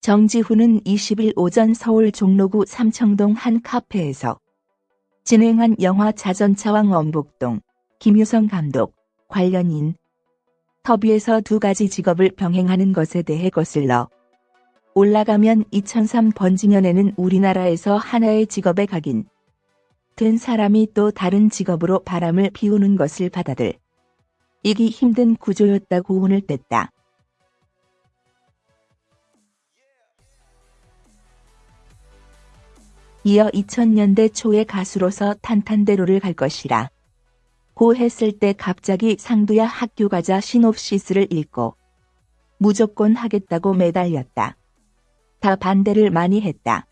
정지훈은 20일 오전 서울 종로구 삼청동 한 카페에서 진행한 영화 자전차왕 원복동 김유성 감독 관련인 터비에서 두 가지 직업을 병행하는 것에 대해 거슬러 올라가면 2003 번지년에는 우리나라에서 하나의 직업에 각인 된 사람이 또 다른 직업으로 바람을 피우는 것을 받아들 이기 힘든 구조였다고 운을 뗐다. 이어 2000년대 초에 가수로서 탄탄대로를 갈 것이라. 고 했을 때 갑자기 상두야 학교 가자 시놉시스를 읽고 무조건 하겠다고 매달렸다. 다 반대를 많이 했다.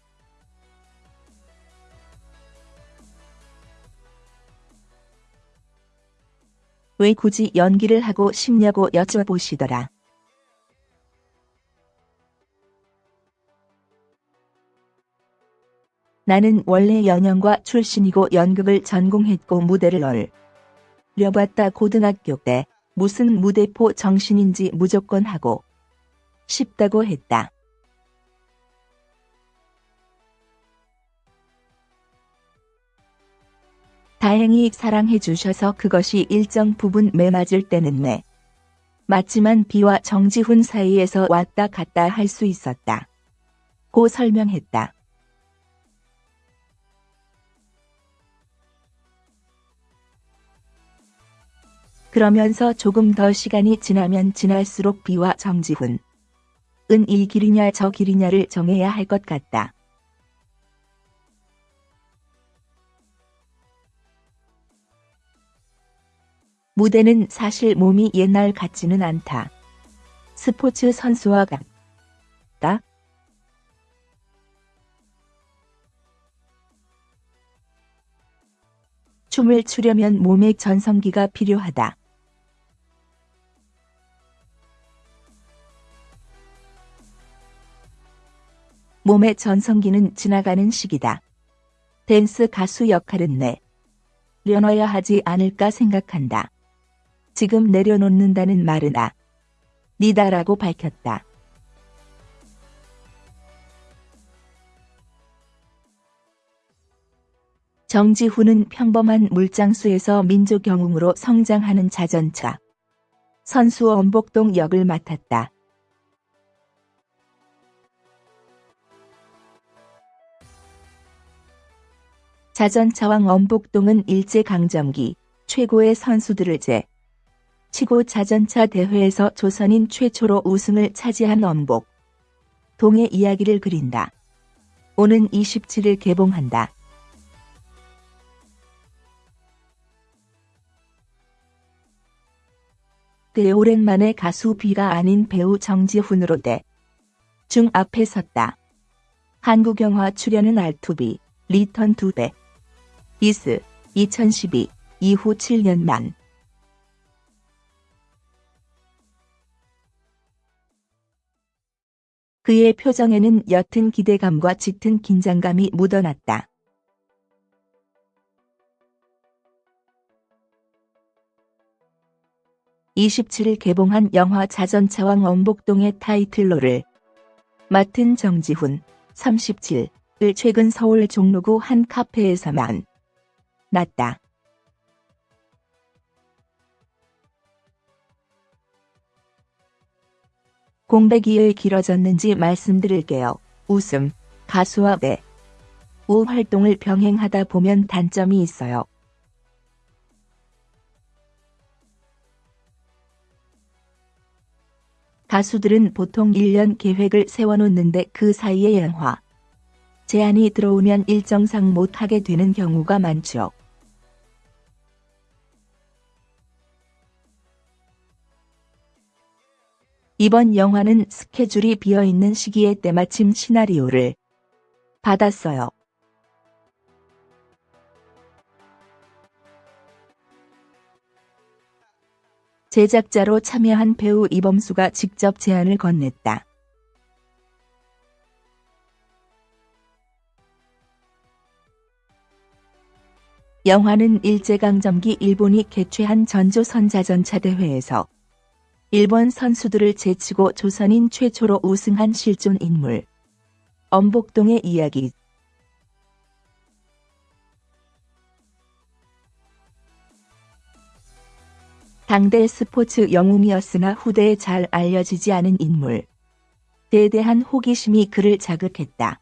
왜 굳이 연기를 하고 싶냐고 여쭤보시더라. 나는 원래 연영과 출신이고 연극을 전공했고 무대를 얼려봤다 고등학교 때 무슨 무대포 정신인지 무조건 하고 싶다고 했다. 다행히 사랑해 주셔서 그것이 일정 부분 매맞을 때는 매. 맞지만 비와 정지훈 사이에서 왔다 갔다 할 수 있었다. 고 설명했다. 그러면서 조금 더 시간이 지나면 지날수록 비와 정지훈 은 이 길이냐 저 길이냐를 정해야 할 것 같다. 무대는 사실 몸이 옛날 같지는 않다. 스포츠 선수와 같다. 춤을 추려면 몸에 전성기가 필요하다. 몸의 전성기는 지나가는 시기다. 댄스 가수 역할은 내 려놔야 하지 않을까 생각한다. 지금 내려놓는다는 말은 아 니다 라고 밝혔다. 정지훈은 평범한 물장수에서 민족 영웅으로 성장하는 자전차 선수 원복동 역을 맡았다. 자전차왕 원복동은 일제강점기 최고의 선수들을 제 치고 자전차 대회에서 조선인 최초로 우승을 차지한 원복 동의 이야기를 그린다. 오는 27일 개봉한다. 꽤 오랜만에 가수 비가 아닌 배우 정지훈으로 대. 중 앞에 섰다. 한국 영화 출연은 알투비, 리턴 투 베이스, 2012, 이후 7년 만. 그의 표정에는 옅은 기대감과 짙은 긴장감이 묻어났다. (27일) 개봉한 영화 자전차왕 엄복동의 타이틀롤을 맡은 정지훈 (37) 을 최근 서울 종로구 한 카페에서만 났다. 공백이 왜 길어졌는지 말씀드릴게요. 웃음, 가수와 배, 우 활동을 병행하다 보면 단점이 있어요. 가수들은 보통 1년 계획을 세워놓는데 그 사이에 영화, 제안이 들어오면 일정상 못하게 되는 경우가 많죠. 이번 영화는 스케줄이 비어있는 시기에 때마침 시나리오를 받았어요. 제작자로 참여한 배우 이범수가 직접 제안을 건넸다. 영화는 일제강점기 일본이 개최한 전조선자전차 대회에서 일본 선수들을 제치고 조선인 최초로 우승한 실존 인물. 엄복동의 이야기 당대 스포츠 영웅이었으나 후대에 잘 알려지지 않은 인물. 대대한 호기심이 그를 자극했다.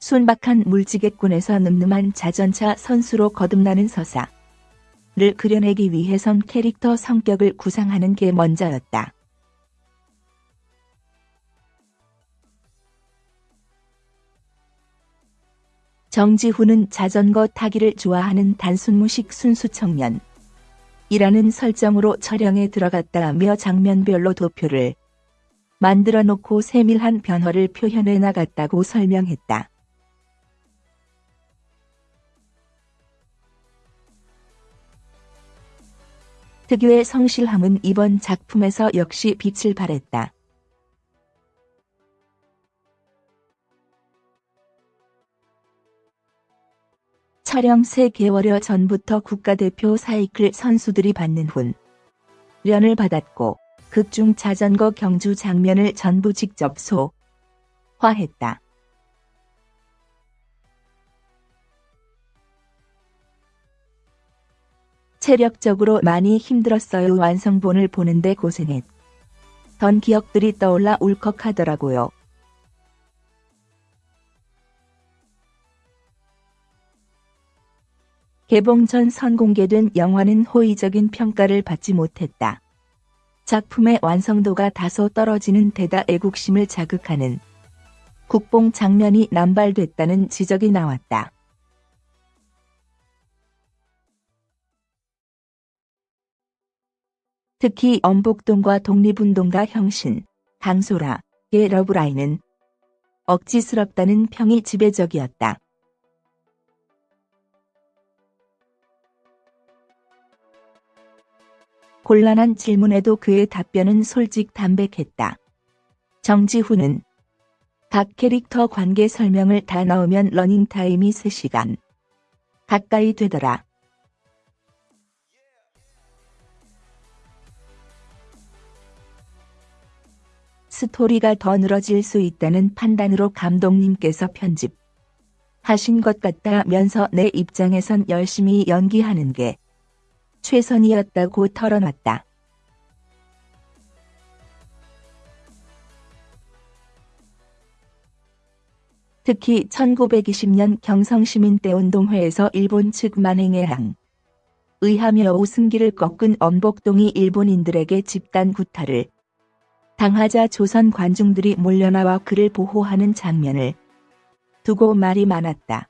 순박한 물지개꾼에서 늠름한 자전차 선수로 거듭나는 서사를 그려내기 위해선 캐릭터 성격을 구상하는 게 먼저였다. 정지훈은 자전거 타기를 좋아하는 단순무식 순수 청년. 이라는 설정으로 촬영에 들어갔다며 장면별로 도표를 만들어 놓고 세밀한 변화를 표현해 나갔다고 설명했다. 특유의 성실함은 이번 작품에서 역시 빛을 발했다. 촬영 3개월여 전부터 국가대표 사이클 선수들이 받는 훈련을 받았고 극중 자전거 경주 장면을 전부 직접 소화했다. 체력적으로 많이 힘들었어요. 완성본을 보는데 고생했. 던 기억들이 떠올라 울컥하더라고요. 개봉 전 선공개된 영화는 호의적인 평가를 받지 못했다. 작품의 완성도가 다소 떨어지는 데다 애국심을 자극하는 국뽕 장면이 남발됐다는 지적이 나왔다. 특히 엄복동과 독립운동가 형신, 강소라 의 러브라인은 억지스럽다는 평이 지배적이었다. 곤란한 질문에도 그의 답변은 솔직담백했다. 정지훈은 각 캐릭터 관계 설명을 다 넣으면 러닝타임이 3시간 가까이 되더라. 스토리가 더 늘어질 수 있다는 판단으로 감독님께서 편집 하신 것 같다면서 내 입장에선 열심히 연기하는 게 최선이었다고 털어놨다. 특히 1920년 경성시민대운동회에서 일본 측 만행에 항 의하며 오승기를 꺾은 엄복동이 일본인들에게 집단 구타를 당하자 조선 관중들이 몰려나와 그를 보호하는 장면을 두고 말이 많았다.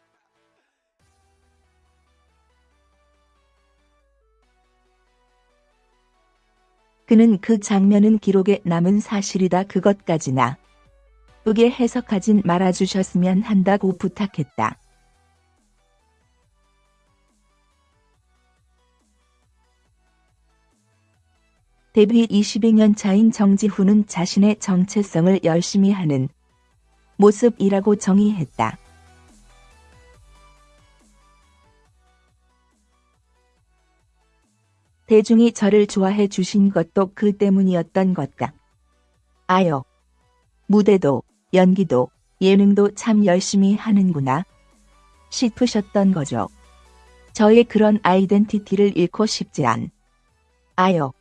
그는 그 장면은 기록에 남은 사실이다 그것까지나 으게 해석하진 말아주셨으면 한다고 부탁했다. 데뷔 22년 차인 정지훈은 자신의 정체성을 열심히 하는 모습이라고 정의했다. 대중이 저를 좋아해 주신 것도 그 때문이었던 것 같. 아요. 무대도, 연기도, 예능도 참 열심히 하는구나. 싶으셨던 거죠. 저의 그런 아이덴티티를 잃고 싶지 않. 아요.